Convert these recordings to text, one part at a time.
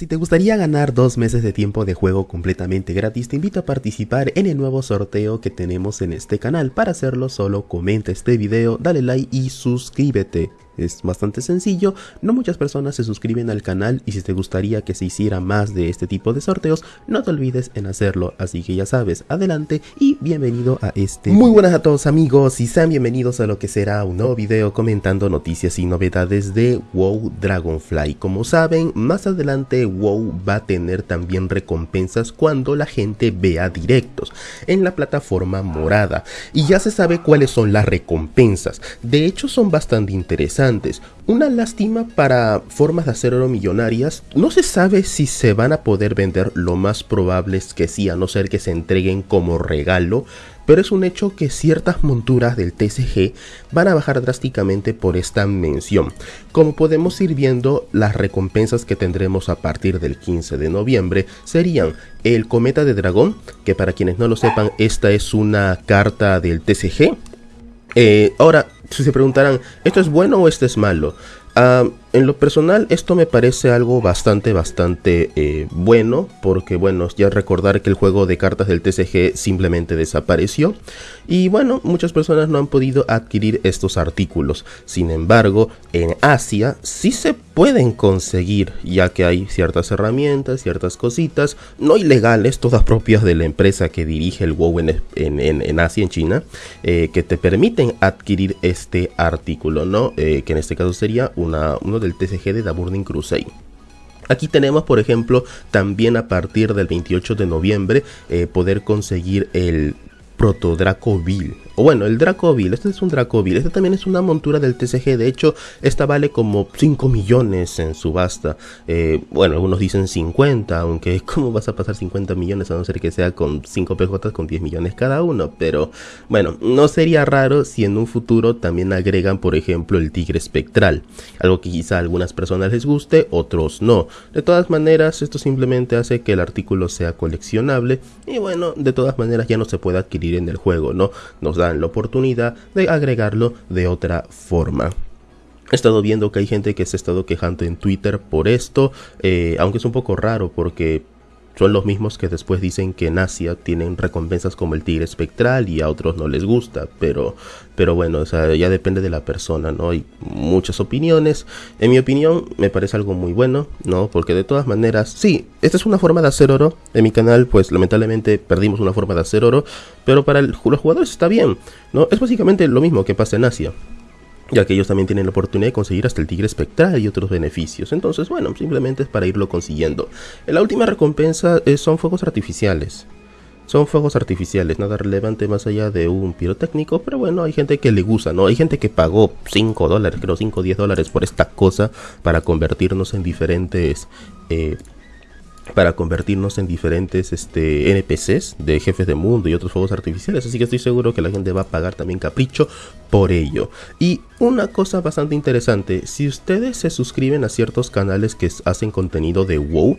Si te gustaría ganar dos meses de tiempo de juego completamente gratis, te invito a participar en el nuevo sorteo que tenemos en este canal. Para hacerlo solo comenta este video, dale like y suscríbete. Es bastante sencillo, no muchas personas se suscriben al canal y si te gustaría que se hiciera más de este tipo de sorteos, no te olvides en hacerlo, así que ya sabes, adelante y bienvenido a este Muy buenas a todos amigos y sean bienvenidos a lo que será un nuevo video comentando noticias y novedades de WoW Dragonfly. Como saben, más adelante WoW va a tener también recompensas cuando la gente vea directos en la plataforma morada. Y ya se sabe cuáles son las recompensas, de hecho son bastante interesantes una lástima para formas de hacer oro millonarias. No se sabe si se van a poder vender, lo más probable es que sí, a no ser que se entreguen como regalo. Pero es un hecho que ciertas monturas del TCG van a bajar drásticamente por esta mención. Como podemos ir viendo, las recompensas que tendremos a partir del 15 de noviembre serían el Cometa de Dragón, que para quienes no lo sepan, esta es una carta del TCG. Eh, ahora, se preguntarán, ¿esto es bueno o esto es malo? Ah, en lo personal, esto me parece algo bastante, bastante eh, bueno, porque bueno, ya recordar que el juego de cartas del TCG simplemente desapareció, y bueno, muchas personas no han podido adquirir estos artículos. Sin embargo, en Asia sí se pueden conseguir, ya que hay ciertas herramientas, ciertas cositas, no ilegales, todas propias de la empresa que dirige el WoW en, en, Asia, en China, eh, que te permiten adquirir este artículo, ¿no? Eh, que en este caso sería una, del TCG de The Burning Crusade. Aquí tenemos, por ejemplo, también a partir del 28 de noviembre, eh, poder conseguir el Proto Dracoville bueno, el Dracoville, este es un Dracoville, este también es una montura del TCG, de hecho, esta vale como 5 millones en subasta. Eh, bueno, algunos dicen 50, aunque ¿cómo vas a pasar 50 millones a no ser que sea con 5 PJ con 10 millones cada uno? Pero bueno, no sería raro si en un futuro también agregan, por ejemplo, el Tigre Espectral, algo que quizá a algunas personas les guste, otros no. De todas maneras, esto simplemente hace que el artículo sea coleccionable y bueno, de todas maneras ya no se puede adquirir en el juego, ¿no? Nos da la oportunidad de agregarlo de otra forma. He estado viendo que hay gente que se ha estado quejando en Twitter por esto, eh, aunque es un poco raro porque son los mismos que después dicen que en Asia tienen recompensas como el tigre espectral y a otros no les gusta, pero, pero bueno, o sea, ya depende de la persona, ¿no? Hay muchas opiniones. En mi opinión, me parece algo muy bueno, ¿no? Porque de todas maneras, sí, esta es una forma de hacer oro. En mi canal, pues lamentablemente perdimos una forma de hacer oro, pero para los jugadores está bien, ¿no? Es básicamente lo mismo que pasa en Asia ya que ellos también tienen la oportunidad de conseguir hasta el tigre espectral y otros beneficios. Entonces, bueno, simplemente es para irlo consiguiendo. La última recompensa eh, son fuegos artificiales. Son fuegos artificiales, nada relevante más allá de un pirotécnico, pero bueno, hay gente que le gusta, ¿no? Hay gente que pagó 5 dólares, creo 5 o 10 dólares por esta cosa para convertirnos en diferentes eh, para convertirnos en diferentes este, NPCs de jefes de mundo y otros juegos artificiales. Así que estoy seguro que la gente va a pagar también capricho por ello. Y una cosa bastante interesante, si ustedes se suscriben a ciertos canales que hacen contenido de WoW,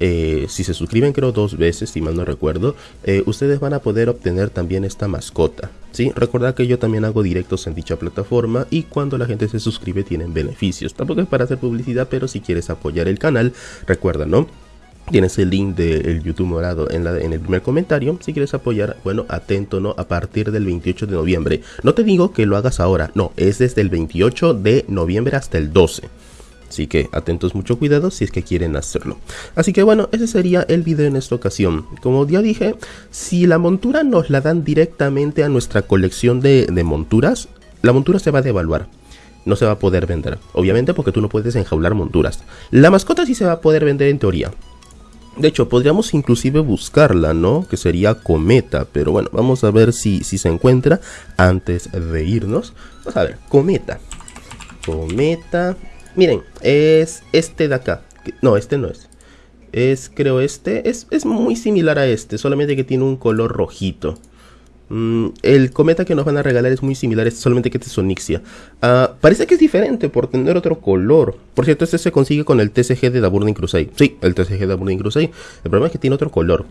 eh, si se suscriben creo dos veces, si mal no recuerdo, eh, ustedes van a poder obtener también esta mascota. ¿sí? Recordad que yo también hago directos en dicha plataforma y cuando la gente se suscribe tienen beneficios. Tampoco es para hacer publicidad, pero si quieres apoyar el canal, recuerda, ¿no? Tienes el link del YouTube morado en, el primer comentario. Si quieres apoyar, bueno, atento, ¿no? A partir del 28 de noviembre. No te digo que lo hagas ahora, no, es desde el 28 de noviembre hasta el 12. Así que atentos, mucho cuidado si es que quieren hacerlo. Así que bueno, ese sería el video en esta ocasión. Como ya dije, si la montura nos la dan directamente a nuestra colección de, de monturas, la montura se va a devaluar no se va a poder vender. Obviamente porque tú no puedes enjaular monturas. La mascota sí se va a poder vender en teoría. De hecho, podríamos inclusive buscarla, ¿no? Que sería Cometa. Pero bueno, vamos a ver si, si se encuentra antes de irnos. Vamos a ver, Cometa. Cometa. Miren, es este de acá. No, este no es. Es, creo, este. Es, es muy similar a este, solamente que tiene un color rojito. Mm, el cometa que nos van a regalar es muy similar, es solamente que este es Onixia. Ah, parece que es diferente por tener otro color. Por cierto, este se consigue con el TCG de The Burning Crusade. Sí, el TCG de The Burning Crusade. El problema es que tiene otro color.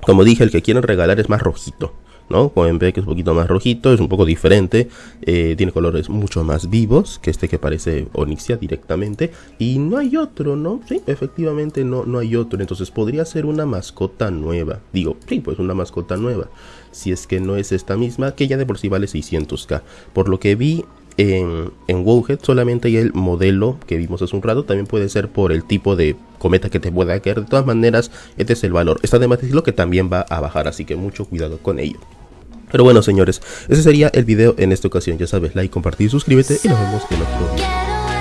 Como dije, el que quieren regalar es más rojito. ¿No? Pueden ver que es un poquito más rojito, es un poco diferente, eh, tiene colores mucho más vivos que este que parece Onyxia directamente. Y no hay otro, ¿no? Sí, efectivamente no, no hay otro. Entonces podría ser una mascota nueva. Digo, sí, pues una mascota nueva. Si es que no es esta misma, que ya de por sí vale 600k. Por lo que vi en, en Wowhead solamente hay el modelo que vimos hace un rato. También puede ser por el tipo de cometa que te pueda caer. De todas maneras, este es el valor. Está de más decirlo que también va a bajar, así que mucho cuidado con ello. Pero bueno, señores, ese sería el video en esta ocasión. Ya sabes, like, compartir, suscríbete y nos vemos en otro video.